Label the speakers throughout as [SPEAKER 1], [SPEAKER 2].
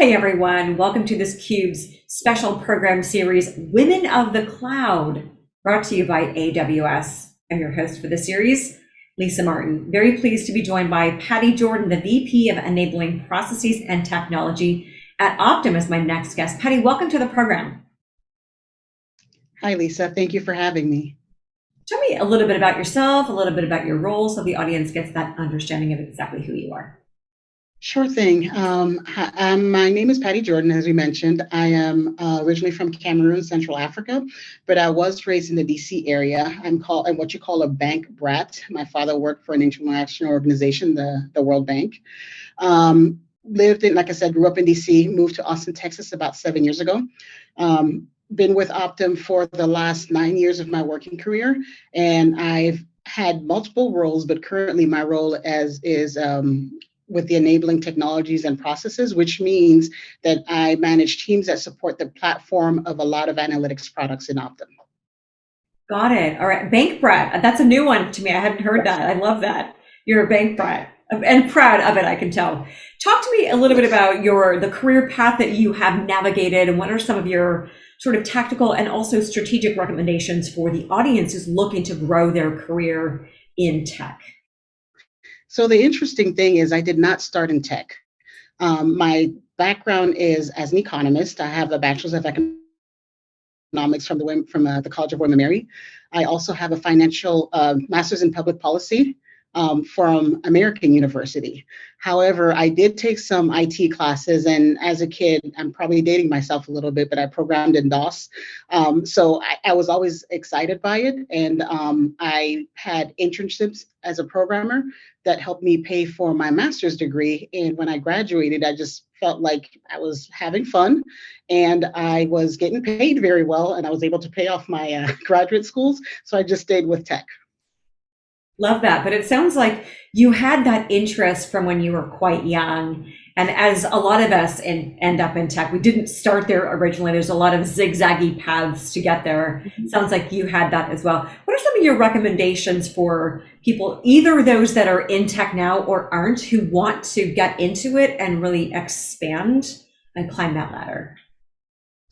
[SPEAKER 1] Hey everyone, welcome to this CUBE's special program series, Women of the Cloud, brought to you by AWS. I'm your host for the series, Lisa Martin. Very pleased to be joined by Patty Jordan, the VP of Enabling Processes and Technology at Optum as my next guest. Patty, welcome to the program.
[SPEAKER 2] Hi, Lisa. Thank you for having me.
[SPEAKER 1] Tell me a little bit about yourself, a little bit about your role so the audience gets that understanding of exactly who you are.
[SPEAKER 2] Sure thing. Um, um, my name is Patty Jordan, as we mentioned. I am uh, originally from Cameroon, Central Africa, but I was raised in the DC area. I'm called I'm what you call a bank brat. My father worked for an international organization, the, the World Bank. Um, lived in, like I said, grew up in DC, moved to Austin, Texas about seven years ago. Um, been with Optum for the last nine years of my working career, and I've had multiple roles, but currently my role as is um, with the enabling technologies and processes, which means that I manage teams that support the platform of a lot of analytics products in Optum.
[SPEAKER 1] Got it. All right. Bank brat. That's a new one to me. I hadn't heard that. I love that. You're a bank brat and proud of it, I can tell. Talk to me a little bit about your the career path that you have navigated and what are some of your sort of tactical and also strategic recommendations for the audience who's looking to grow their career in tech?
[SPEAKER 2] So the interesting thing is I did not start in tech. Um, my background is as an economist. I have a bachelor's of economics from the from uh, the College of William Mary. I also have a financial uh, master's in public policy um, from American University. However, I did take some IT classes, and as a kid, I'm probably dating myself a little bit, but I programmed in DOS. Um, so I, I, was always excited by it, and um, I had internships as a programmer that helped me pay for my master's degree. And when I graduated, I just felt like I was having fun and I was getting paid very well, and I was able to pay off my uh, graduate schools. So I just stayed with tech.
[SPEAKER 1] Love that. But it sounds like you had that interest from when you were quite young. And as a lot of us in, end up in tech, we didn't start there originally. There's a lot of zigzaggy paths to get there. Mm-hmm. Sounds like you had that as well. What are some of your recommendations for people, either those that are in tech now or aren't, who want to get into it and really expand and climb that ladder?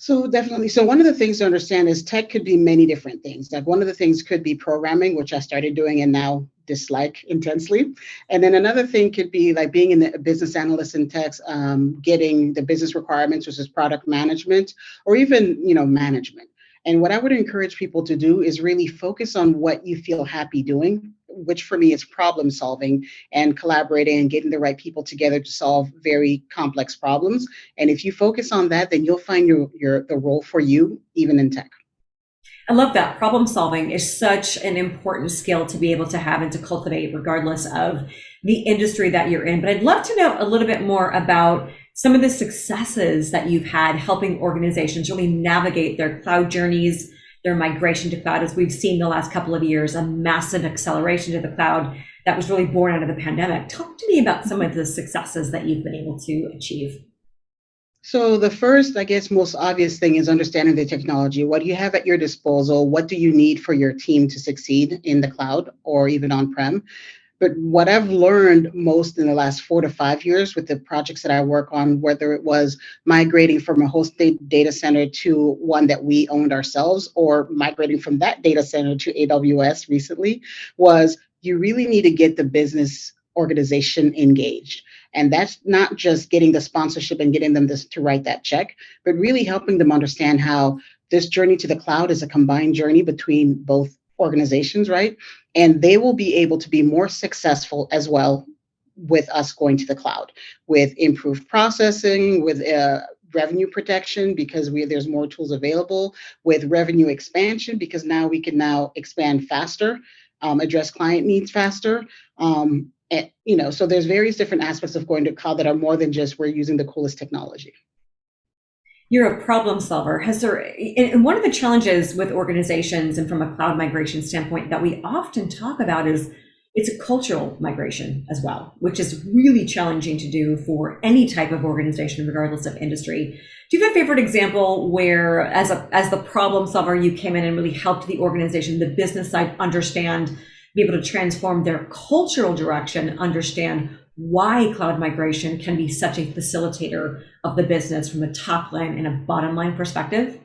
[SPEAKER 2] So definitely. So one of the things to understand is tech could be many different things. Like one of the things could be programming, which I started doing and now dislike intensely. And then another thing could be like being in the business analyst in tech, um, getting the business requirements, which is product management, or even you know management. And what I would encourage people to do is really focus on what you feel happy doing which for me is problem solving and collaborating and getting the right people together to solve very complex problems. And if you focus on that, then you'll find your, your the role for you, even in tech.
[SPEAKER 1] I love that. Problem solving is such an important skill to be able to have and to cultivate, regardless of the industry that you're in. But I'd love to know a little bit more about some of the successes that you've had helping organizations really navigate their cloud journeys, their migration to cloud, as we've seen the last couple of years, a massive acceleration to the cloud that was really born out of the pandemic. Talk to me about some of the successes that you've been able to achieve.
[SPEAKER 2] So the first, I guess, most obvious thing is understanding the technology. What do you have at your disposal? What do you need for your team to succeed in the cloud or even on-prem? But what I've learned most in the last four to five years with the projects that I work on, whether it was migrating from a hosted data center to one that we owned ourselves or migrating from that data center to AWS recently, was you really need to get the business organization engaged. And that's not just getting the sponsorship and getting them this, to write that check, but really helping them understand how this journey to the cloud is a combined journey between both organizations, right? And they will be able to be more successful as well with us going to the cloud, with improved processing, with uh, revenue protection because we there's more tools available, with revenue expansion because now we can now expand faster, um, address client needs faster. Um, and, you know, so there's various different aspects of going to cloud that are more than just we're using the coolest technology
[SPEAKER 1] you're a problem solver. Has there, and one of the challenges with organizations and from a cloud migration standpoint that we often talk about is it's a cultural migration as well, which is really challenging to do for any type of organization, regardless of industry. Do you have a favorite example where, as a as the problem solver, you came in and really helped the organization, the business side, understand, be able to transform their cultural direction, understand why cloud migration can be such a facilitator of the business from a top line and a bottom line perspective?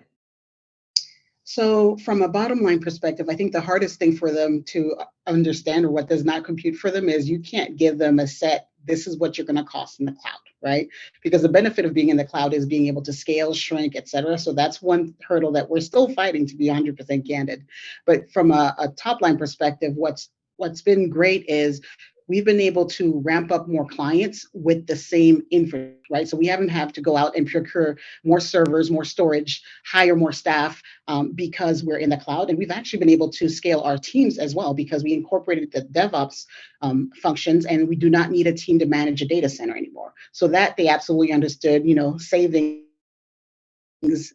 [SPEAKER 2] So, from a bottom line perspective, I think the hardest thing for them to understand or what does not compute for them is you can't give them a set, this is what you're going to cost in the cloud, right? Because the benefit of being in the cloud is being able to scale, shrink, et cetera. So, that's one hurdle that we're still fighting to be 100% candid. But from a, a top line perspective, what's what's been great is we've been able to ramp up more clients with the same infra, right? So we haven't had to go out and procure more servers, more storage, hire more staff um, because we're in the cloud. And we've actually been able to scale our teams as well because we incorporated the DevOps um, functions and we do not need a team to manage a data center anymore. So that they absolutely understood, you know, saving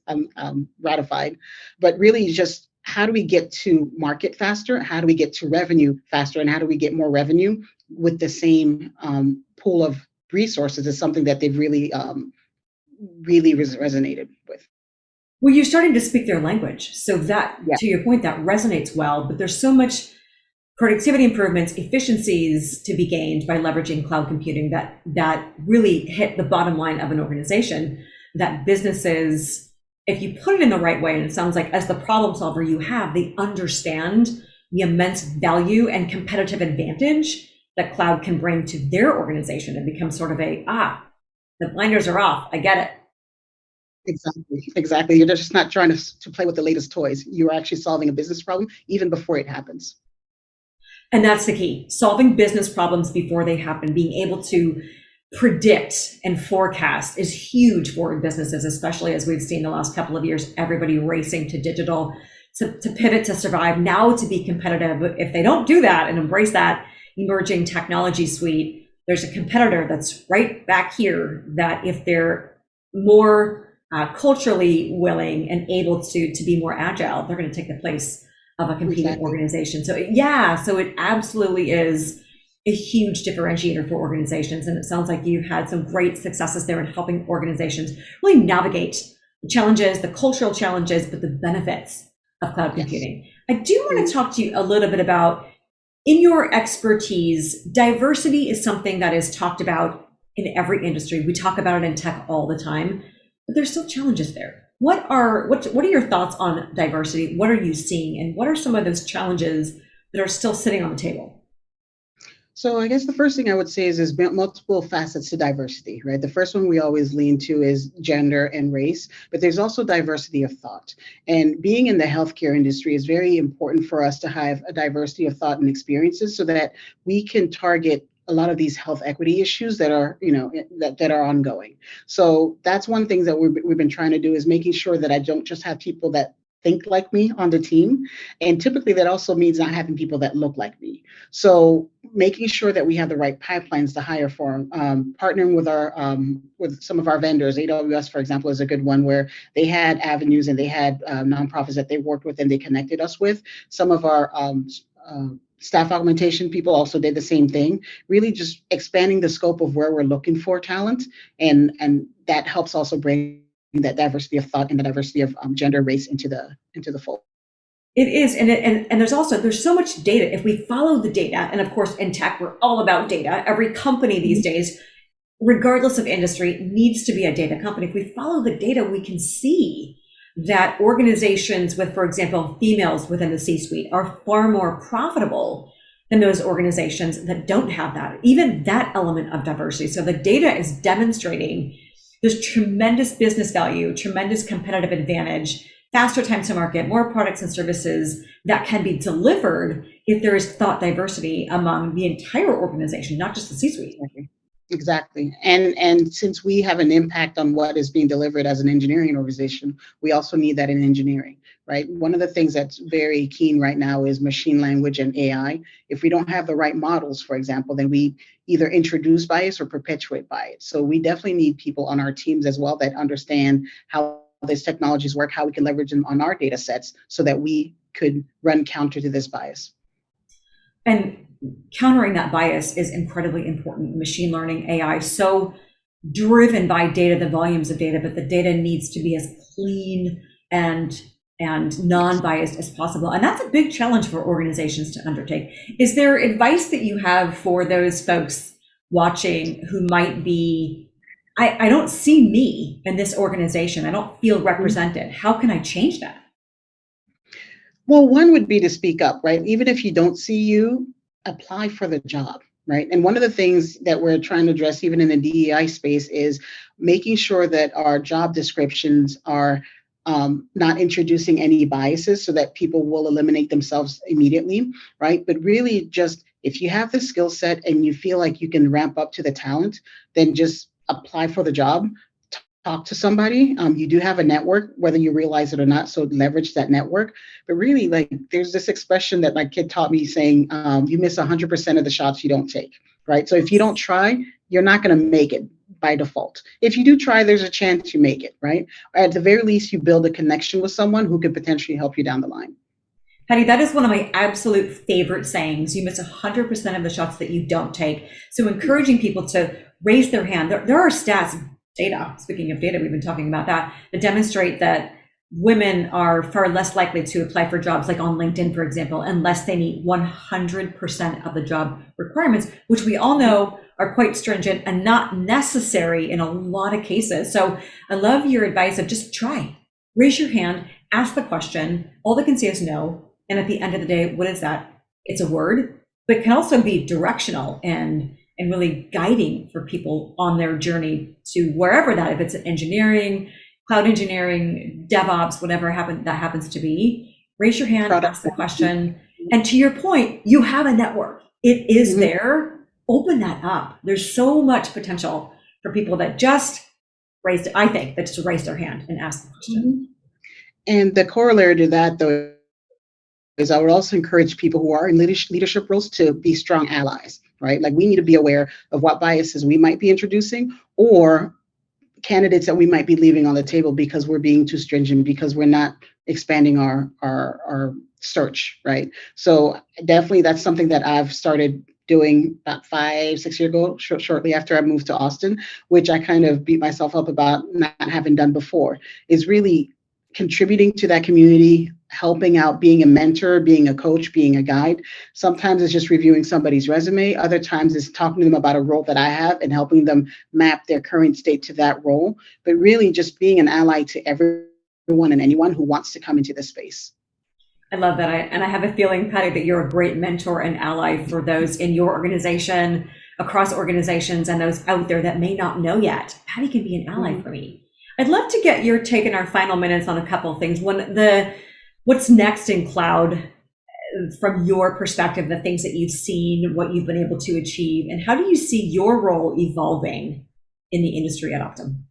[SPEAKER 2] um, um, ratified, but really just how do we get to market faster? How do we get to revenue faster? And how do we get more revenue with the same um, pool of resources is something that they've really, um, really res- resonated with.
[SPEAKER 1] Well, you're starting to speak their language. So that, yeah. to your point, that resonates well, but there's so much productivity improvements, efficiencies to be gained by leveraging cloud computing that, that really hit the bottom line of an organization that businesses if you put it in the right way, and it sounds like as the problem solver you have, they understand the immense value and competitive advantage that cloud can bring to their organization and become sort of a, ah, the blinders are off. I get it.
[SPEAKER 2] Exactly. Exactly. You're just not trying to, to play with the latest toys. You're actually solving a business problem even before it happens.
[SPEAKER 1] And that's the key solving business problems before they happen, being able to predict and forecast is huge for businesses, especially as we've seen the last couple of years, everybody racing to digital to, to pivot to survive now to be competitive. If they don't do that and embrace that emerging technology suite, there's a competitor that's right back here that if they're more uh, culturally willing and able to to be more agile, they're going to take the place of a competing exactly. organization. So yeah, so it absolutely is a huge differentiator for organizations. And it sounds like you've had some great successes there in helping organizations really navigate the challenges, the cultural challenges, but the benefits of cloud computing. Yes. I do want to talk to you a little bit about in your expertise, diversity is something that is talked about in every industry. We talk about it in tech all the time, but there's still challenges there. What are what what are your thoughts on diversity? What are you seeing and what are some of those challenges that are still sitting on the table?
[SPEAKER 2] So I guess the first thing I would say is there's multiple facets to diversity, right? The first one we always lean to is gender and race, but there's also diversity of thought. And being in the healthcare industry is very important for us to have a diversity of thought and experiences so that we can target a lot of these health equity issues that are you know that, that are ongoing so that's one thing that we've, we've been trying to do is making sure that i don't just have people that think like me on the team. And typically that also means not having people that look like me. So making sure that we have the right pipelines to hire for, um, partnering with our um, with some of our vendors. AWS, for example, is a good one where they had avenues and they had uh, nonprofits that they worked with and they connected us with. Some of our um, uh, staff augmentation people also did the same thing really just expanding the scope of where we're looking for talent and and that helps also bring that diversity of thought and the diversity of um, gender, race into the into the fold.
[SPEAKER 1] It is, and, it, and and there's also there's so much data. If we follow the data, and of course in tech we're all about data. Every company these mm-hmm. days, regardless of industry, needs to be a data company. If we follow the data, we can see that organizations with, for example, females within the C-suite are far more profitable than those organizations that don't have that. Even that element of diversity. So the data is demonstrating there's tremendous business value, tremendous competitive advantage, faster time to market, more products and services that can be delivered if there is thought diversity among the entire organization, not just the C-suite.
[SPEAKER 2] Exactly. And and since we have an impact on what is being delivered as an engineering organization, we also need that in engineering, right? One of the things that's very keen right now is machine language and AI. If we don't have the right models, for example, then we either introduce bias or perpetuate bias. So we definitely need people on our teams as well that understand how these technologies work, how we can leverage them on our data sets so that we could run counter to this bias.
[SPEAKER 1] And countering that bias is incredibly important. Machine learning, AI, so driven by data, the volumes of data, but the data needs to be as clean and and non-biased as possible. And that's a big challenge for organizations to undertake. Is there advice that you have for those folks watching who might be, I, I don't see me in this organization. I don't feel represented. How can I change that?
[SPEAKER 2] Well, one would be to speak up, right? Even if you don't see you, apply for the job right? And one of the things that we're trying to address, even in the DEI space, is making sure that our job descriptions are um, not introducing any biases so that people will eliminate themselves immediately, right? But really, just if you have the skill set and you feel like you can ramp up to the talent, then just apply for the job talk to somebody. Um, you do have a network, whether you realize it or not. So leverage that network. But really, like there's this expression that my kid taught me saying, um, you miss 100% of the shots you don't take, right? So if you don't try, you're not going to make it by default. If you do try, there's a chance you make it, right? Or at the very least, you build a connection with someone who could potentially help you down the line.
[SPEAKER 1] Patty, that is one of my absolute favorite sayings. You miss 100% of the shots that you don't take. So encouraging people to raise their hand. There, there are stats data, speaking of data, we've been talking about that, that demonstrate that women are far less likely to apply for jobs like on LinkedIn, for example, unless they meet 100% of the job requirements, which we all know are quite stringent and not necessary in a lot of cases. So I love your advice of just try, raise your hand, ask the question. All they can say is no. And at the end of the day, what is that? It's a word, but can also be directional and and really guiding for people on their journey to wherever that, if it's engineering, cloud engineering, DevOps, whatever happen, that happens to be, raise your hand, Product. ask the question. And to your point, you have a network. It is mm-hmm. there. Open that up. There's so much potential for people that just raised, I think, that just raised their hand and ask the question. Mm-hmm.
[SPEAKER 2] And the corollary to that, though, is I would also encourage people who are in leadership roles to be strong allies right? Like we need to be aware of what biases we might be introducing or candidates that we might be leaving on the table because we're being too stringent, because we're not expanding our our our search, right? So definitely that's something that I've started doing about five, six years ago, sh- shortly after I moved to Austin, which I kind of beat myself up about not having done before, is really contributing to that community, helping out, being a mentor, being a coach, being a guide. Sometimes it's just reviewing somebody's resume. Other times it's talking to them about a role that I have and helping them map their current state to that role. But really just being an ally to everyone and anyone who wants to come into this space.
[SPEAKER 1] I love that. I, and I have a feeling, Patty, that you're a great mentor and ally for those in your organization, across organizations, and those out there that may not know yet. Patty can be an ally mm-hmm. for me. I'd love to get your take in our final minutes on a couple of things. One, the what's next in cloud uh, from your perspective, the things that you've seen, what you've been able to achieve, and how do you see your role evolving in the industry at Optum?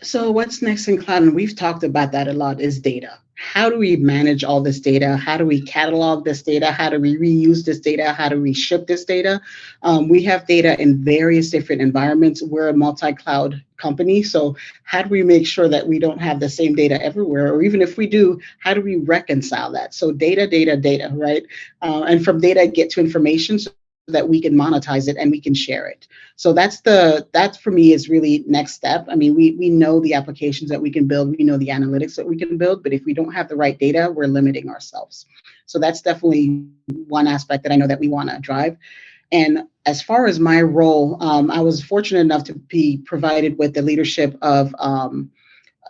[SPEAKER 2] So, what's next in cloud, and we've talked about that a lot, is data how do we manage all this data? How do we catalog this data? How do we reuse this data? How do we ship this data? Um, we have data in various different environments. We're a multi-cloud company, so how do we make sure that we don't have the same data everywhere? Or even if we do, how do we reconcile that? So data, data, data, right? Uh, and from data, get to information. So that we can monetize it and we can share it. So that's the that for me is really next step. I mean, we we know the applications that we can build, we know the analytics that we can build, but if we don't have the right data, we're limiting ourselves. So that's definitely one aspect that I know that we want to drive. And as far as my role, um, I was fortunate enough to be provided with the leadership of um,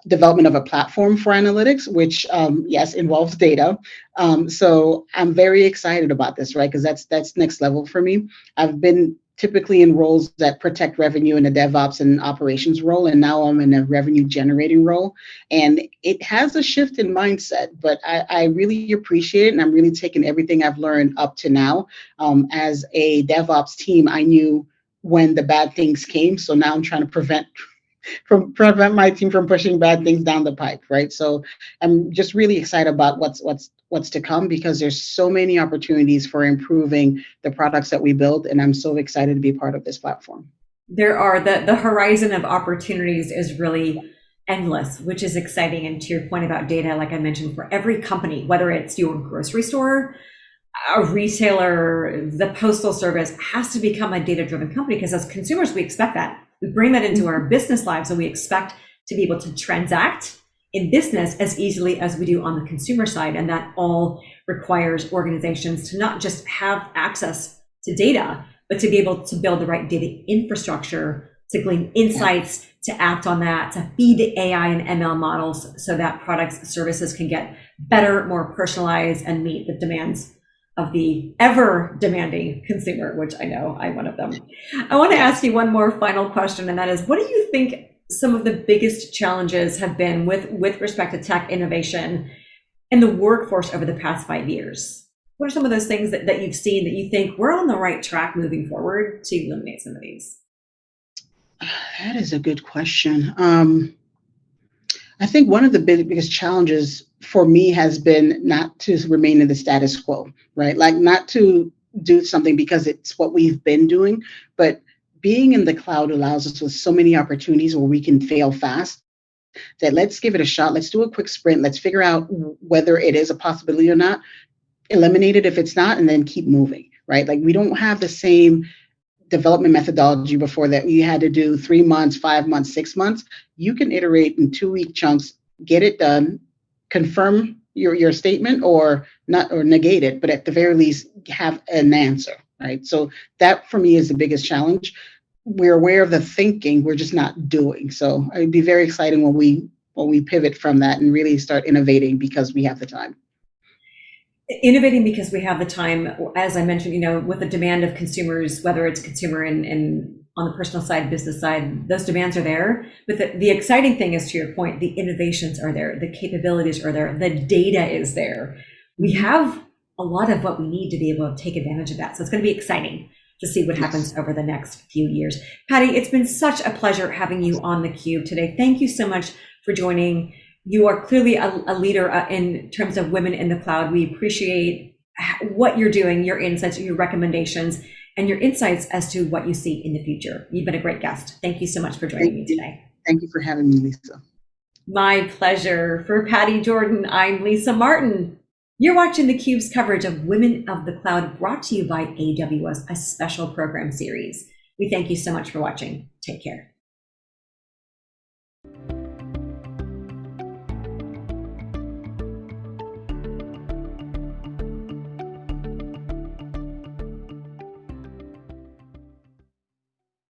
[SPEAKER 2] development of a platform for analytics, which um, yes involves data. Um, so I'm very excited about this, right? Because that's that's next level for me. I've been typically in roles that protect revenue in a DevOps and operations role, and now I'm in a revenue generating role. And it has a shift in mindset, but I, I really appreciate it, and I'm really taking everything I've learned up to now. Um, as a DevOps team, I knew when the bad things came, so now I'm trying to prevent from prevent my team from pushing bad things down the pipe, right? So I'm just really excited about what's what's what's to come because there's so many opportunities for improving the products that we build, and I'm so excited to be part of this platform.
[SPEAKER 1] There are the the horizon of opportunities is really endless, which is exciting. And to your point about data, like I mentioned, for every company, whether it's your grocery store, a retailer, the postal service has to become a data driven company because as consumers, we expect that we bring that into our business lives and we expect to be able to transact in business as easily as we do on the consumer side. And that all requires organizations to not just have access to data, but to be able to build the right data infrastructure to glean insights, yeah. to act on that, to feed the AI and ML models so that products, services can get better, more personalized, and meet the demands of the ever demanding consumer, which I know I'm one of them. I want to ask you one more final question, and that is what do you think some of the biggest challenges have been with, with respect to tech innovation in the workforce over the past five years? What are some of those things that, that you've seen that you think we're on the right track moving forward to eliminate some of these?
[SPEAKER 2] That is a good question. Um, I think one of the big, biggest challenges for me has been not to remain in the status quo, right? Like not to do something because it's what we've been doing, but being in the cloud allows us with so many opportunities where we can fail fast that let's give it a shot. Let's do a quick sprint. Let's figure out whether it is a possibility or not. Eliminate it if it's not, and then keep moving, right? Like we don't have the same development methodology before that you had to do three months, five months, six months. You can iterate in two week chunks, get it done, confirm your, your statement or not or negate it, but at the very least have an answer, right? So that for me is the biggest challenge. We're aware of the thinking, we're just not doing. So it'd be very exciting when we when we pivot from that and really start innovating because we have the time
[SPEAKER 1] innovating because we have the time as i mentioned you know with the demand of consumers whether it's consumer and, and on the personal side business side those demands are there. But the, the exciting thing is to your point the innovations are there the capabilities are there the data is there. We have a lot of what we need to be able to take advantage of that. So it's going to be exciting to see what happens over the next few years. Patty it's been such a pleasure having you on theCUBE today. Thank you so much for joining. You are clearly a, a leader uh, in terms of women in the cloud. We appreciate what you're doing, your insights, your recommendations, and your insights as to what you see in the future. You've been a great guest. Thank you so much for joining Thank me today.
[SPEAKER 2] Thank you for having me, Lisa.
[SPEAKER 1] My pleasure. For Patty Jordan, I'm Lisa Martin. You're watching theCUBE's coverage of Women of the Cloud brought to you by AWS, a special program series. We thank you so much for watching. Take care.